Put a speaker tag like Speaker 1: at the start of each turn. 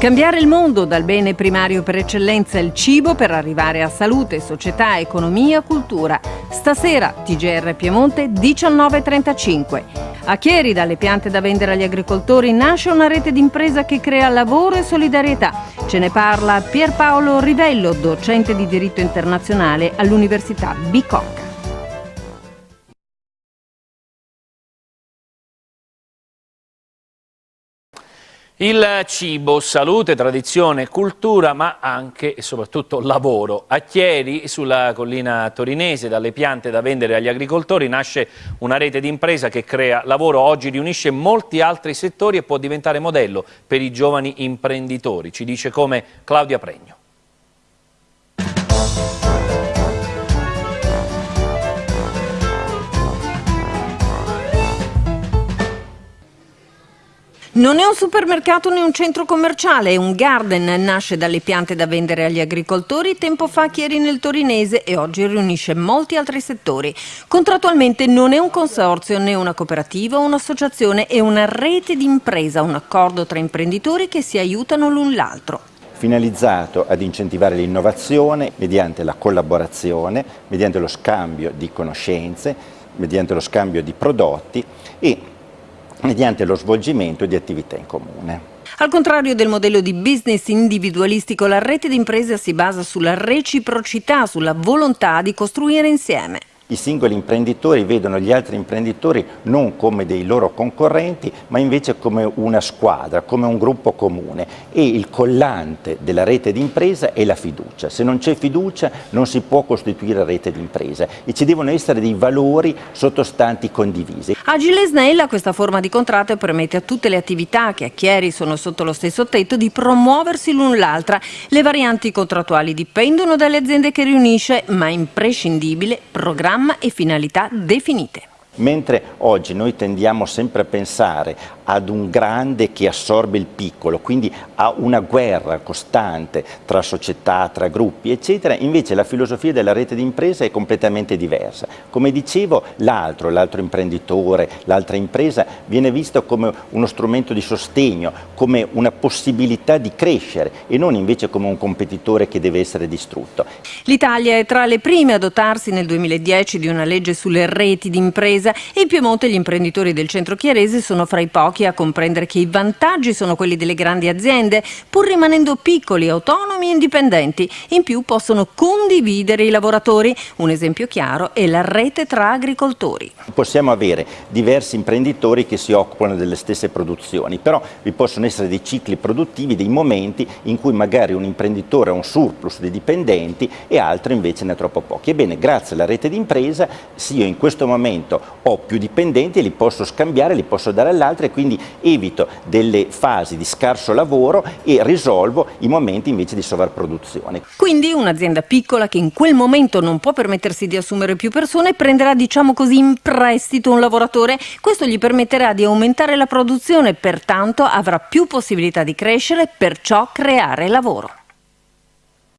Speaker 1: Cambiare il mondo dal bene primario per eccellenza il cibo per arrivare a salute, società, economia, cultura. Stasera TGR Piemonte 19.35. A Chieri, dalle piante da vendere agli agricoltori, nasce una rete d'impresa che crea lavoro e solidarietà. Ce ne parla Pierpaolo Rivello, docente di diritto internazionale all'Università Bicocca.
Speaker 2: Il cibo, salute, tradizione, cultura, ma anche e soprattutto lavoro. A Chieri, sulla collina torinese, dalle piante da vendere agli agricoltori, nasce una rete di impresa che crea lavoro. Oggi riunisce molti altri settori e può diventare modello per i giovani imprenditori. Ci dice come Claudia Pregno.
Speaker 1: Non è un supermercato né un centro commerciale, è un garden, nasce dalle piante da vendere agli agricoltori, tempo fa Chieri nel Torinese e oggi riunisce molti altri settori. Contrattualmente non è un consorzio né una cooperativa o un'associazione, è una rete di impresa, un accordo tra imprenditori che si aiutano l'un l'altro.
Speaker 3: Finalizzato ad incentivare l'innovazione mediante la collaborazione, mediante lo scambio di conoscenze, mediante lo scambio di prodotti e mediante lo svolgimento di attività in comune.
Speaker 1: Al contrario del modello di business individualistico, la rete d'impresa si basa sulla reciprocità, sulla volontà di costruire insieme.
Speaker 3: I singoli imprenditori vedono gli altri imprenditori non come dei loro concorrenti, ma invece come una squadra, come un gruppo comune e il collante della rete d'impresa è la fiducia. Se non c'è fiducia non si può costituire rete d'impresa e ci devono essere dei valori sottostanti condivisi.
Speaker 1: Agile Snella questa forma di contratto permette a tutte le attività che a Chieri sono sotto lo stesso tetto di promuoversi l'un l'altra. Le varianti contrattuali dipendono dalle aziende che riunisce, ma è imprescindibile programma e finalità definite.
Speaker 3: Mentre oggi noi tendiamo sempre a pensare ad un grande che assorbe il piccolo, quindi a una guerra costante tra società, tra gruppi, eccetera, invece la filosofia della rete d'impresa è completamente diversa. Come dicevo, l'altro, l'altro imprenditore, l'altra impresa viene visto come uno strumento di sostegno, come una possibilità di crescere e non invece come un competitore che deve essere distrutto.
Speaker 1: L'Italia è tra le prime a dotarsi nel 2010 di una legge sulle reti d'impresa e in Piemonte gli imprenditori del centro chiarese sono fra i pochi pochi a comprendere che i vantaggi sono quelli delle grandi aziende, pur rimanendo piccoli, autonomi e indipendenti. In più possono condividere i lavoratori. Un esempio chiaro è la rete tra agricoltori.
Speaker 3: Possiamo avere diversi imprenditori che si occupano delle stesse produzioni, però vi possono essere dei cicli produttivi, dei momenti in cui magari un imprenditore ha un surplus di dipendenti e altro invece ne ha troppo pochi. Ebbene, grazie alla rete d'impresa, sì, io in questo momento ho più dipendenti li posso scambiare, li posso dare all'altro e quindi quindi evito delle fasi di scarso lavoro e risolvo i momenti invece di sovrapproduzione.
Speaker 1: Quindi un'azienda piccola che in quel momento non può permettersi di assumere più persone prenderà diciamo così in prestito un lavoratore, questo gli permetterà di aumentare la produzione, pertanto avrà più possibilità di crescere, perciò creare lavoro.